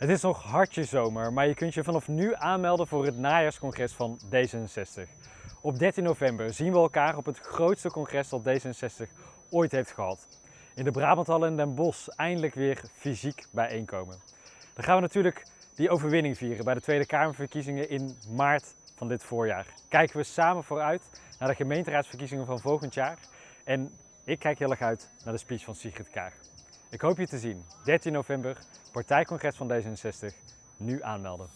Het is nog hartje zomer, maar je kunt je vanaf nu aanmelden voor het najaarscongres van D66. Op 13 november zien we elkaar op het grootste congres dat D66 ooit heeft gehad. In de Brabanthal in Den Bosch eindelijk weer fysiek bijeenkomen. Dan gaan we natuurlijk die overwinning vieren bij de Tweede Kamerverkiezingen in maart van dit voorjaar. Kijken we samen vooruit naar de gemeenteraadsverkiezingen van volgend jaar. En ik kijk heel erg uit naar de speech van Sigrid Kaag. Ik hoop je te zien. 13 november, partijcongres van D66. Nu aanmelden.